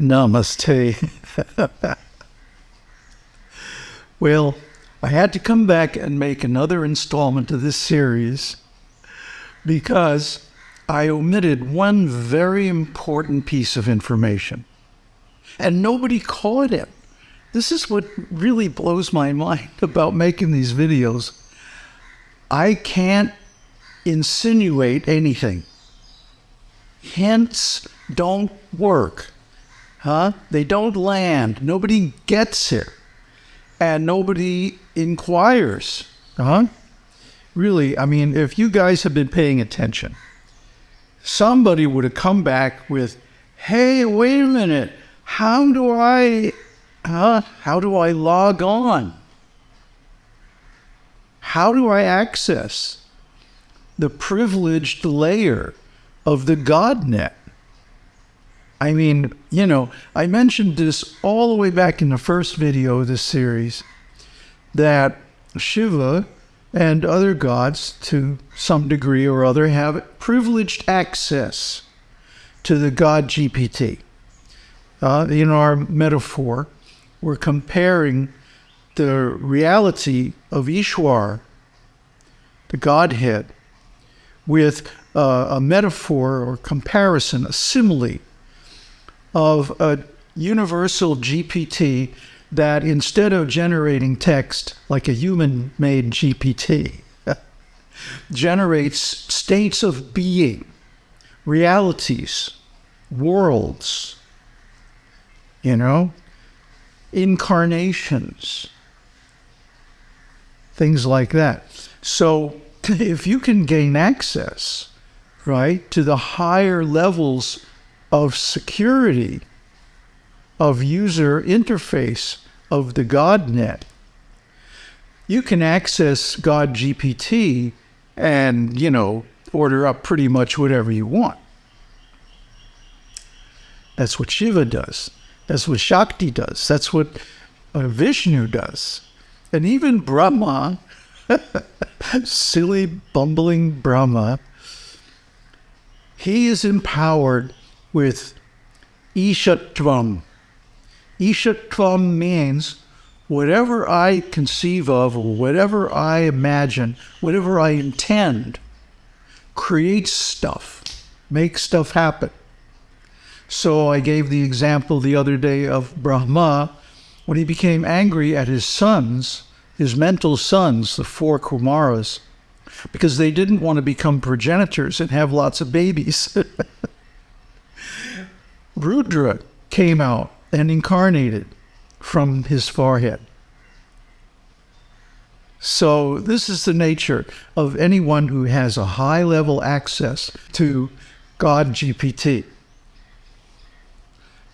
Namaste. well, I had to come back and make another installment of this series because I omitted one very important piece of information and nobody caught it. This is what really blows my mind about making these videos. I can't insinuate anything. Hints don't work. Huh? They don't land. Nobody gets here, And nobody inquires. Huh? Really, I mean, if you guys have been paying attention, somebody would have come back with, hey, wait a minute. How do I, huh? How do I log on? How do I access the privileged layer of the GodNet? I mean, you know, I mentioned this all the way back in the first video of this series that Shiva and other gods, to some degree or other, have privileged access to the God GPT. Uh, in our metaphor, we're comparing the reality of Ishwar, the Godhead, with uh, a metaphor or comparison, a simile of a universal GPT that instead of generating text like a human made GPT, generates states of being, realities, worlds, you know, incarnations, things like that. So if you can gain access, right, to the higher levels of security, of user interface of the GodNet, you can access God GPT and, you know, order up pretty much whatever you want. That's what Shiva does. That's what Shakti does. That's what uh, Vishnu does. And even Brahma, silly, bumbling Brahma, he is empowered with Ishatvam. Ishatvam means whatever I conceive of, whatever I imagine, whatever I intend, creates stuff, makes stuff happen. So I gave the example the other day of Brahma when he became angry at his sons, his mental sons, the four Kumaras, because they didn't want to become progenitors and have lots of babies. Rudra came out and incarnated from his forehead. So this is the nature of anyone who has a high level access to God GPT.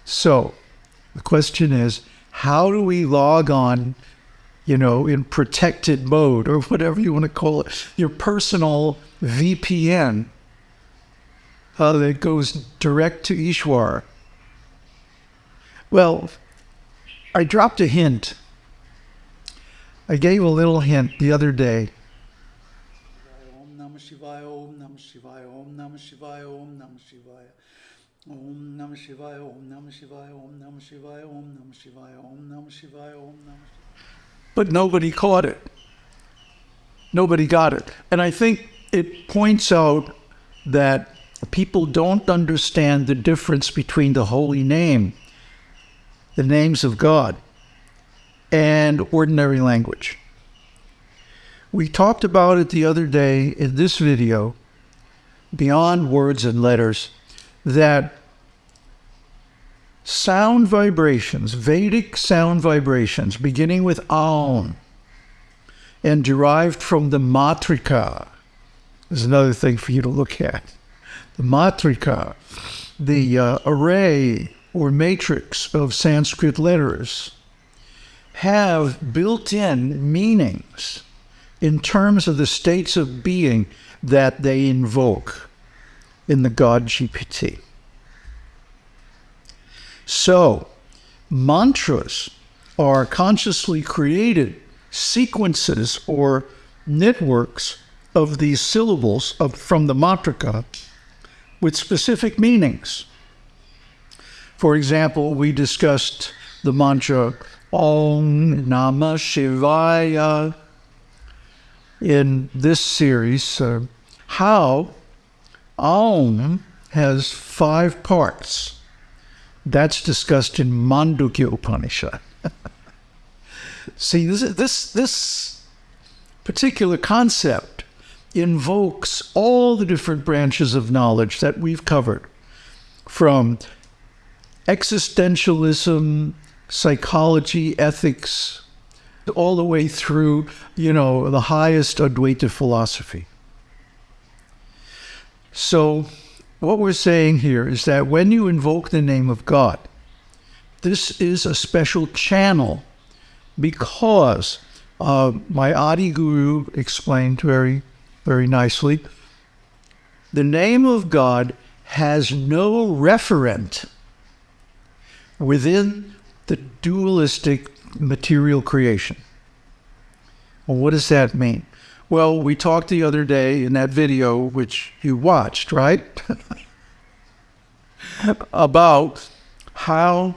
So the question is, how do we log on, you know, in protected mode or whatever you want to call it, your personal VPN uh, that goes direct to Ishwar? Well, I dropped a hint. I gave a little hint the other day. But nobody caught it. Nobody got it. And I think it points out that people don't understand the difference between the holy name, the names of God, and ordinary language. We talked about it the other day in this video, beyond words and letters, that sound vibrations, Vedic sound vibrations, beginning with Aum and derived from the Matrika, is another thing for you to look at. The Matrika, the uh, array or matrix of Sanskrit letters, have built in meanings in terms of the states of being that they invoke in the God GPT. So, mantras are consciously created sequences or networks of these syllables of, from the matrika with specific meanings. For example, we discussed the mantra Om Namah Shivaya in this series. Uh, how Om has five parts. That's discussed in Mandukya Upanishad. See, this, this, this particular concept invokes all the different branches of knowledge that we've covered from existentialism, psychology, ethics, all the way through, you know, the highest Advaita philosophy. So, what we're saying here is that when you invoke the name of God, this is a special channel because uh, my Adi Guru explained very, very nicely the name of God has no referent within the dualistic material creation. Well, what does that mean? Well, we talked the other day in that video, which you watched, right? About how,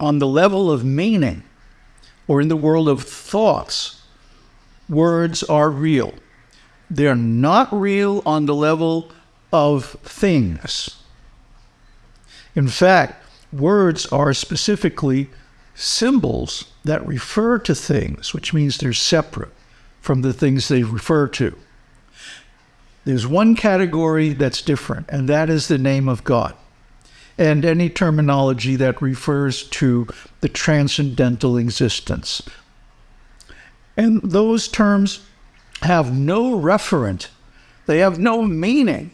on the level of meaning, or in the world of thoughts, words are real. They're not real on the level of things. In fact, words are specifically symbols that refer to things, which means they're separate from the things they refer to. There's one category that's different, and that is the name of God and any terminology that refers to the transcendental existence. And those terms have no referent, they have no meaning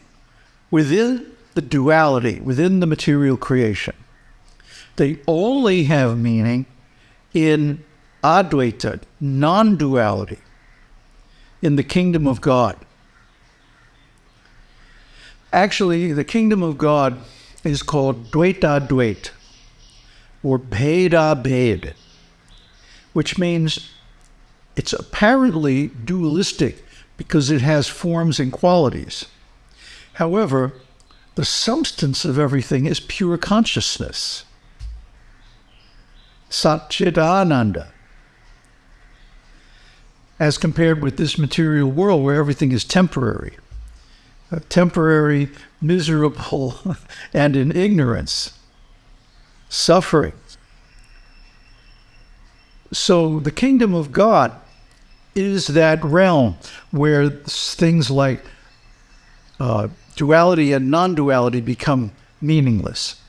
within the duality, within the material creation. They only have meaning in Advaita, non duality, in the kingdom of God. Actually, the kingdom of God is called Dvaita Dvait, or Bheda Bhed, which means it's apparently dualistic because it has forms and qualities. However, the substance of everything is pure consciousness. Satchidananda. As compared with this material world where everything is temporary temporary, miserable, and in ignorance, suffering. So the kingdom of God is that realm where things like uh, duality and non duality become meaningless.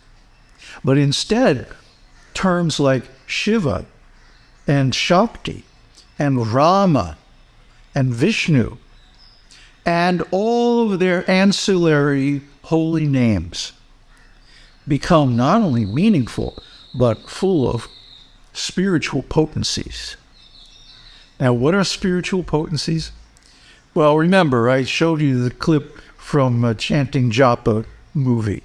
But instead, terms like Shiva and Shakti and Rama and Vishnu and all of their ancillary holy names become not only meaningful, but full of spiritual potencies. Now, what are spiritual potencies? Well, remember, I showed you the clip from a Chanting Japa movie.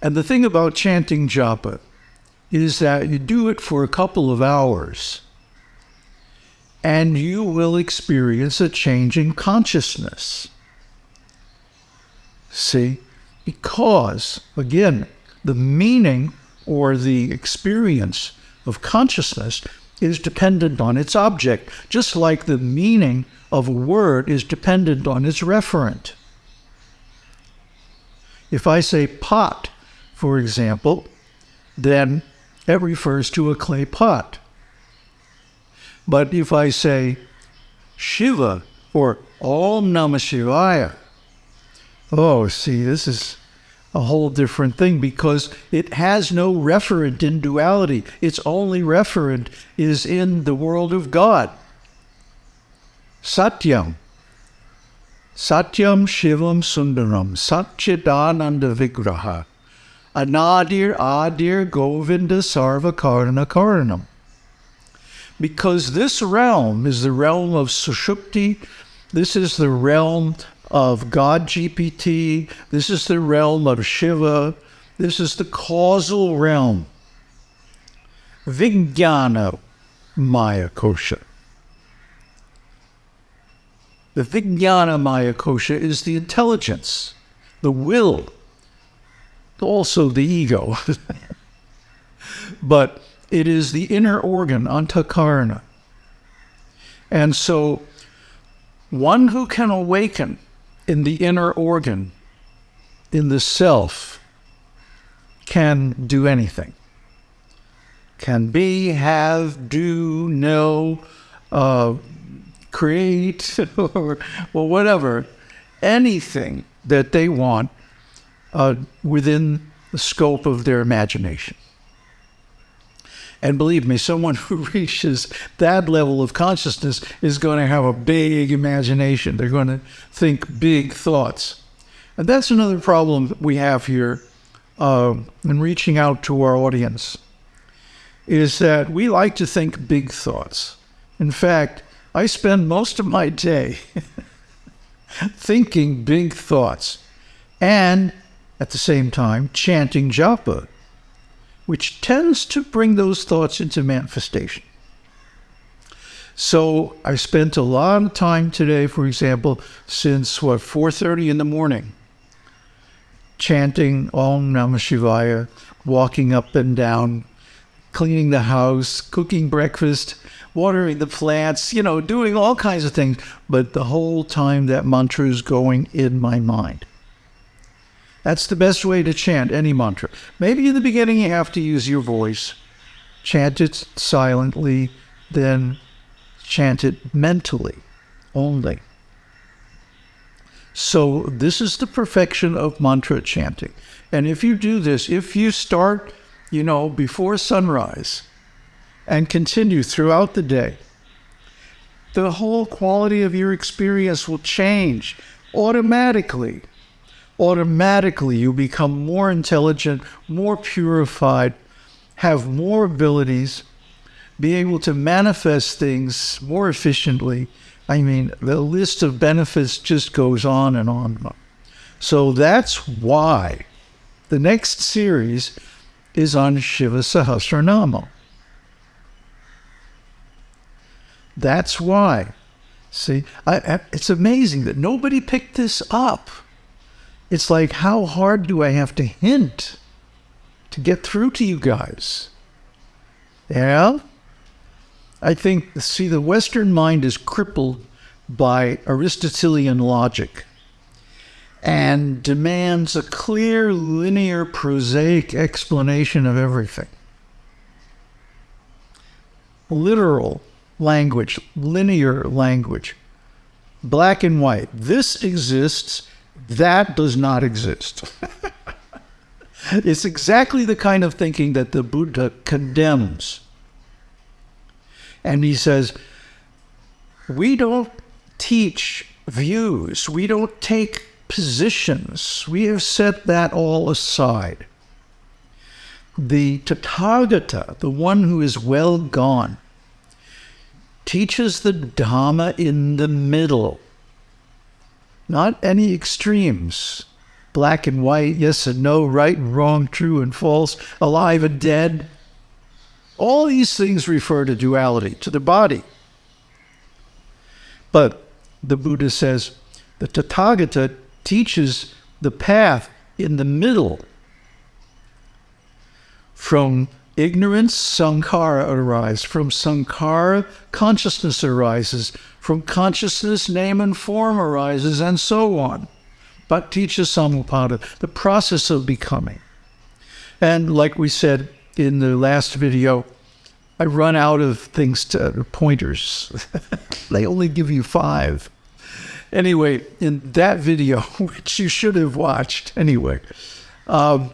And the thing about chanting japa is that you do it for a couple of hours and you will experience a change in consciousness. See? Because, again, the meaning or the experience of consciousness is dependent on its object, just like the meaning of a word is dependent on its referent. If I say pot, for example, then it refers to a clay pot. But if I say Shiva or Om Namah Shivaya, oh, see, this is a whole different thing because it has no referent in duality. Its only referent is in the world of God. Satyam. Satyam Shivam Sundaram. Satchidananda Vigraha. Anadir Adir Govinda Sarva Karna Karanam because this realm is the realm of Sushupti. This is the realm of God GPT. This is the realm of Shiva. This is the causal realm. Vijnana Maya Kosha. The Vijnana Maya Kosha is the intelligence, the will, also the ego. but it is the inner organ, antakarana. And so, one who can awaken in the inner organ, in the self, can do anything. Can be, have, do, know, uh, create, or well, whatever, anything that they want uh, within the scope of their imagination. And believe me, someone who reaches that level of consciousness is going to have a big imagination. They're going to think big thoughts. And that's another problem we have here uh, in reaching out to our audience, is that we like to think big thoughts. In fact, I spend most of my day thinking big thoughts and at the same time chanting japa which tends to bring those thoughts into manifestation. So I spent a lot of time today, for example, since what 4:30 in the morning, chanting Om Namah Shivaya, walking up and down, cleaning the house, cooking breakfast, watering the plants, you know, doing all kinds of things. But the whole time that mantra is going in my mind. That's the best way to chant any mantra. Maybe in the beginning you have to use your voice. Chant it silently, then chant it mentally only. So, this is the perfection of mantra chanting. And if you do this, if you start, you know, before sunrise and continue throughout the day, the whole quality of your experience will change automatically automatically you become more intelligent, more purified, have more abilities, be able to manifest things more efficiently. I mean, the list of benefits just goes on and on. So that's why the next series is on Shiva Sahasranama. That's why. See, I, I, it's amazing that nobody picked this up. It's like, how hard do I have to hint to get through to you guys? Yeah? I think, see, the Western mind is crippled by Aristotelian logic and demands a clear, linear, prosaic explanation of everything. Literal language, linear language, black and white. This exists that does not exist. it's exactly the kind of thinking that the Buddha condemns. And he says, we don't teach views, we don't take positions, we have set that all aside. The Tathagata, the one who is well gone, teaches the Dhamma in the middle not any extremes. Black and white, yes and no, right and wrong, true and false, alive and dead. All these things refer to duality, to the body. But the Buddha says the Tathagata teaches the path in the middle. From ignorance, sankhara arises. From sankhara, consciousness arises. From consciousness, name and form arises, and so on. Paticca Samuppada, the process of becoming. And like we said in the last video, I run out of things to pointers. they only give you five. Anyway, in that video, which you should have watched anyway, um,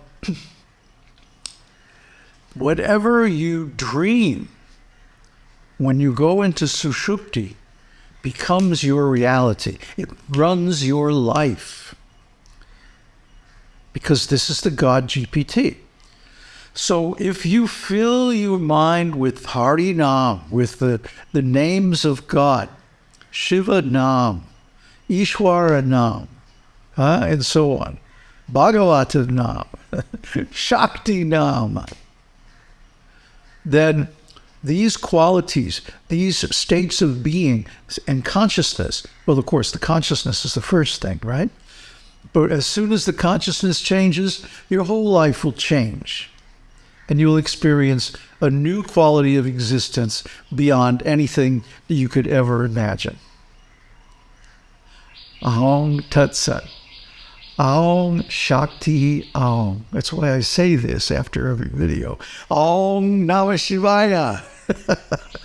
whatever you dream when you go into sushupti, becomes your reality. It runs your life. Because this is the God GPT. So if you fill your mind with Hari Nam, with the, the names of God, Shiva Nam, Ishwara Nam, and so on, Bhagavata Nam, Shakti Nam, then these qualities, these states of being and consciousness, well, of course, the consciousness is the first thing, right? But as soon as the consciousness changes, your whole life will change. And you'll experience a new quality of existence beyond anything that you could ever imagine. Ahong Tat Sat. Aum Shakti Aum. That's why I say this after every video. Aum Namah Shivaya.